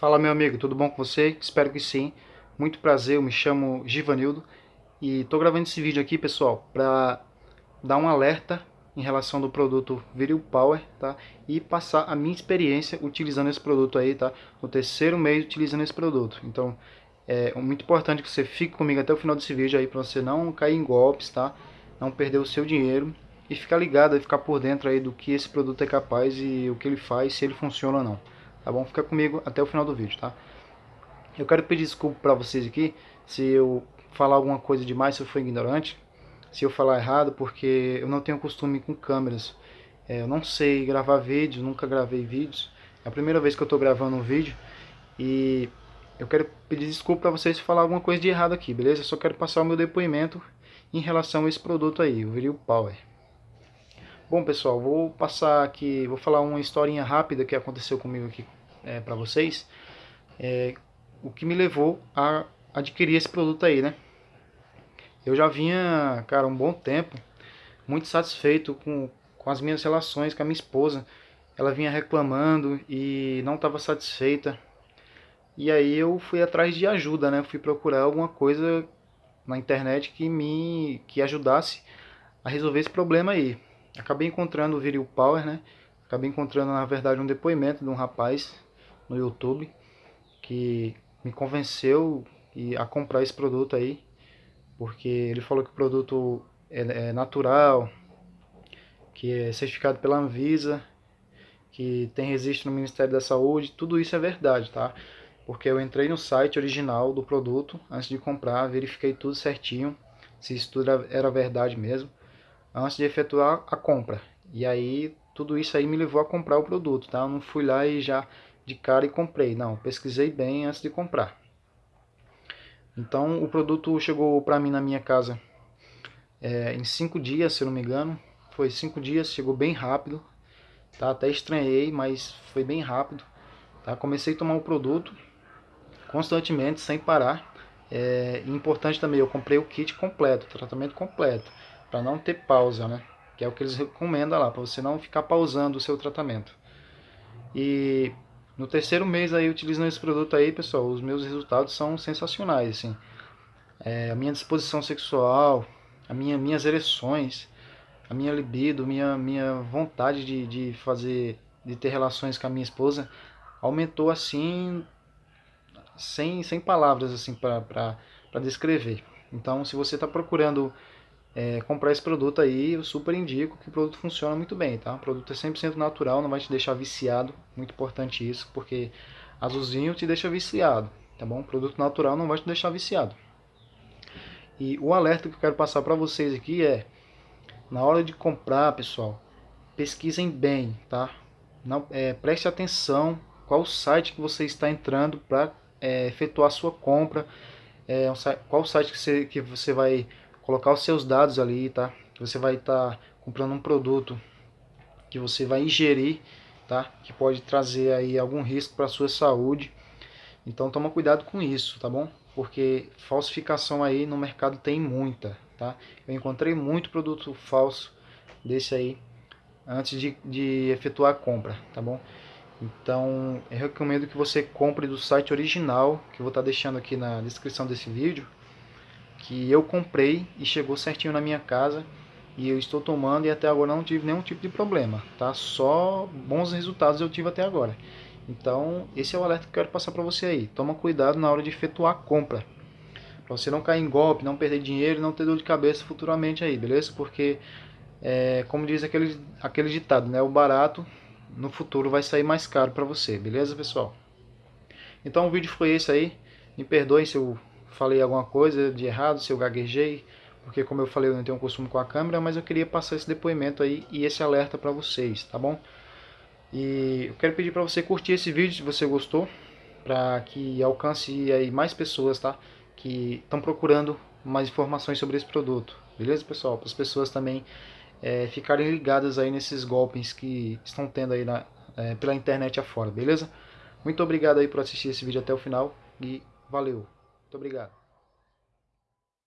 Fala meu amigo, tudo bom com você? Espero que sim. Muito prazer, eu me chamo Givanildo e estou gravando esse vídeo aqui, pessoal, para dar um alerta em relação do produto Viril Power, tá? E passar a minha experiência utilizando esse produto aí, tá? No terceiro mês utilizando esse produto. Então, é muito importante que você fique comigo até o final desse vídeo aí para você não cair em golpes, tá? Não perder o seu dinheiro e ficar ligado e ficar por dentro aí do que esse produto é capaz e o que ele faz, se ele funciona ou não. Tá bom? Fica comigo até o final do vídeo, tá? Eu quero pedir desculpa para vocês aqui se eu falar alguma coisa demais, se eu for ignorante, se eu falar errado, porque eu não tenho costume com câmeras. É, eu não sei gravar vídeos, nunca gravei vídeos. É a primeira vez que eu estou gravando um vídeo e eu quero pedir desculpa para vocês se falar alguma coisa de errado aqui, beleza? Eu só quero passar o meu depoimento em relação a esse produto aí, o Viril Power. Bom pessoal, vou passar aqui, vou falar uma historinha rápida que aconteceu comigo aqui é, para vocês. É, o que me levou a adquirir esse produto aí, né? Eu já vinha, cara, um bom tempo, muito satisfeito com, com as minhas relações com a minha esposa. Ela vinha reclamando e não estava satisfeita. E aí eu fui atrás de ajuda, né? Fui procurar alguma coisa na internet que me que ajudasse a resolver esse problema aí. Acabei encontrando o Viril Power, né? Acabei encontrando, na verdade, um depoimento de um rapaz no YouTube que me convenceu a comprar esse produto aí porque ele falou que o produto é, é natural, que é certificado pela Anvisa, que tem registro no Ministério da Saúde, tudo isso é verdade, tá? Porque eu entrei no site original do produto antes de comprar, verifiquei tudo certinho, se isso tudo era verdade mesmo, antes de efetuar a compra. E aí, tudo isso aí me levou a comprar o produto, tá? Eu não fui lá e já de cara e comprei, não, pesquisei bem antes de comprar. Então o produto chegou para mim na minha casa é, em cinco dias, se não me engano. Foi cinco dias, chegou bem rápido. Tá? Até estranhei, mas foi bem rápido. Tá? Comecei a tomar o produto constantemente, sem parar. É importante também, eu comprei o kit completo, tratamento completo, para não ter pausa, né? Que é o que eles recomendam lá, para você não ficar pausando o seu tratamento. E no terceiro mês aí utilizando esse produto aí, pessoal, os meus resultados são sensacionais, assim. É, a minha disposição sexual, a minha, minhas ereções, a minha libido, minha, minha vontade de, de fazer, de ter relações com a minha esposa aumentou assim, sem, sem palavras assim para descrever. Então, se você está procurando é, comprar esse produto aí, eu super indico que o produto funciona muito bem, tá? O produto é 100% natural, não vai te deixar viciado, muito importante isso, porque azulzinho te deixa viciado, tá bom? O produto natural não vai te deixar viciado. E o alerta que eu quero passar para vocês aqui é, na hora de comprar, pessoal, pesquisem bem, tá? Não, é, preste atenção qual site que você está entrando para é, efetuar sua compra, é, qual site que você, que você vai colocar os seus dados ali, tá? Você vai estar tá comprando um produto que você vai ingerir, tá? Que pode trazer aí algum risco para sua saúde. Então toma cuidado com isso, tá bom? Porque falsificação aí no mercado tem muita, tá? Eu encontrei muito produto falso desse aí antes de, de efetuar a compra, tá bom? Então eu recomendo que você compre do site original, que eu vou estar tá deixando aqui na descrição desse vídeo, que eu comprei e chegou certinho na minha casa e eu estou tomando e até agora não tive nenhum tipo de problema, tá? Só bons resultados eu tive até agora. Então, esse é o alerta que eu quero passar para você aí. Toma cuidado na hora de efetuar a compra. Para você não cair em golpe, não perder dinheiro não ter dor de cabeça futuramente aí, beleza? Porque, é, como diz aquele, aquele ditado, né? O barato no futuro vai sair mais caro para você, beleza, pessoal? Então o vídeo foi esse aí. Me perdoem se eu falei alguma coisa de errado, se eu gaguejei, porque como eu falei, eu não tenho costume com a câmera, mas eu queria passar esse depoimento aí e esse alerta para vocês, tá bom? E eu quero pedir para você curtir esse vídeo se você gostou, para que alcance aí mais pessoas, tá? Que estão procurando mais informações sobre esse produto, beleza, pessoal? Para as pessoas também é, ficarem ligadas aí nesses golpes que estão tendo aí na, é, pela internet afora, beleza? Muito obrigado aí por assistir esse vídeo até o final e valeu! Muito obrigado.